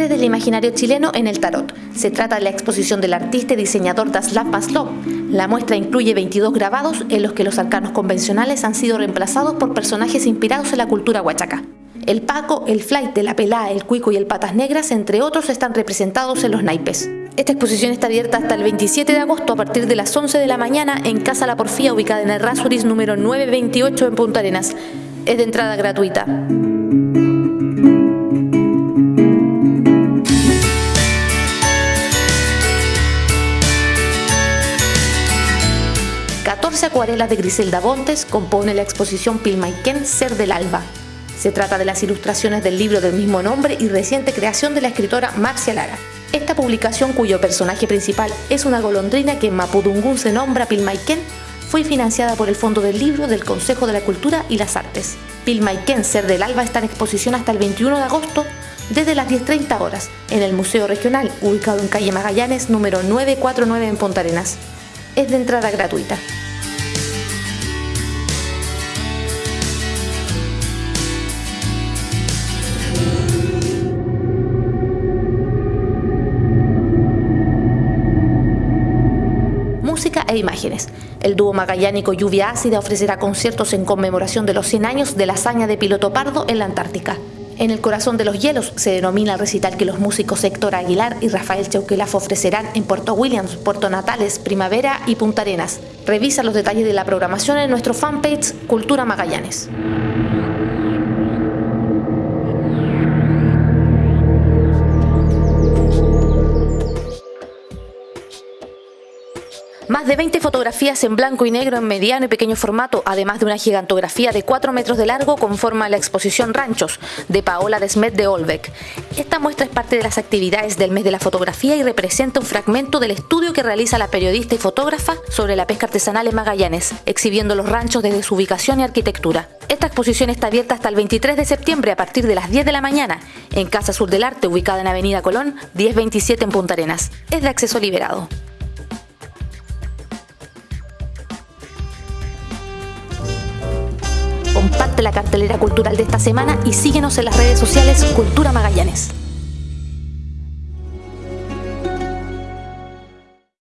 el imaginario chileno en el tarot. Se trata de la exposición del artista y diseñador Daslav Maslov. La muestra incluye 22 grabados en los que los arcanos convencionales han sido reemplazados por personajes inspirados en la cultura huachaca. El Paco, el Flight, la Pelá, el Cuico y el Patas Negras, entre otros, están representados en los naipes. Esta exposición está abierta hasta el 27 de agosto a partir de las 11 de la mañana en Casa La Porfía, ubicada en el Rasuris número 928 en Punta Arenas. Es de entrada gratuita. ...14 acuarelas de Griselda Bontes compone la exposición Pilmaiken Ser del Alba. Se trata de las ilustraciones del libro del mismo nombre y reciente creación de la escritora Marcia Lara. Esta publicación, cuyo personaje principal es una golondrina que en Mapudungún se nombra Pilmaiken, fue financiada por el Fondo del Libro del Consejo de la Cultura y las Artes. Pilmaiken Ser del Alba está en exposición hasta el 21 de agosto desde las 10.30 horas en el Museo Regional, ubicado en calle Magallanes, número 949 en Punta Arenas. Es de entrada gratuita. Música e imágenes. El dúo magallánico Lluvia Ácida ofrecerá conciertos en conmemoración de los 100 años de la hazaña de Piloto Pardo en la Antártica. En el corazón de los hielos se denomina el recital que los músicos Héctor Aguilar y Rafael Chauquelaf ofrecerán en Puerto Williams, Puerto Natales, Primavera y Punta Arenas. Revisa los detalles de la programación en nuestro fanpage Cultura Magallanes. Más de 20 fotografías en blanco y negro en mediano y pequeño formato, además de una gigantografía de 4 metros de largo, conforma la exposición Ranchos de Paola Desmet de Olbeck. Esta muestra es parte de las actividades del mes de la fotografía y representa un fragmento del estudio que realiza la periodista y fotógrafa sobre la pesca artesanal en Magallanes, exhibiendo los ranchos desde su ubicación y arquitectura. Esta exposición está abierta hasta el 23 de septiembre a partir de las 10 de la mañana en Casa Sur del Arte, ubicada en Avenida Colón, 1027 en Punta Arenas. Es de acceso liberado. La cartelera cultural de esta semana y síguenos en las redes sociales Cultura Magallanes.